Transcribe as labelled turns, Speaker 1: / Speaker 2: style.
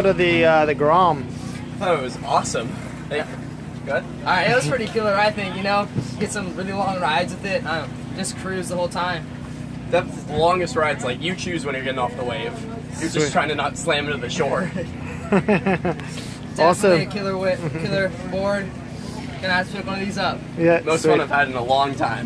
Speaker 1: What of the uh, the Grom?
Speaker 2: Oh, it was awesome. Hey, good.
Speaker 3: All right, it was pretty killer. I think you know, get some really long rides with it. Um, just cruise the whole time.
Speaker 2: That's the longest rides. Like you choose when you're getting off the wave. You're
Speaker 1: Sweet.
Speaker 2: just trying to not slam into the shore.
Speaker 3: Definitely
Speaker 1: Awesome.
Speaker 3: killer whip, killer board. Can I have pick one of these up.
Speaker 1: Yeah.
Speaker 2: Most
Speaker 1: sweet.
Speaker 2: fun I've had in a long time.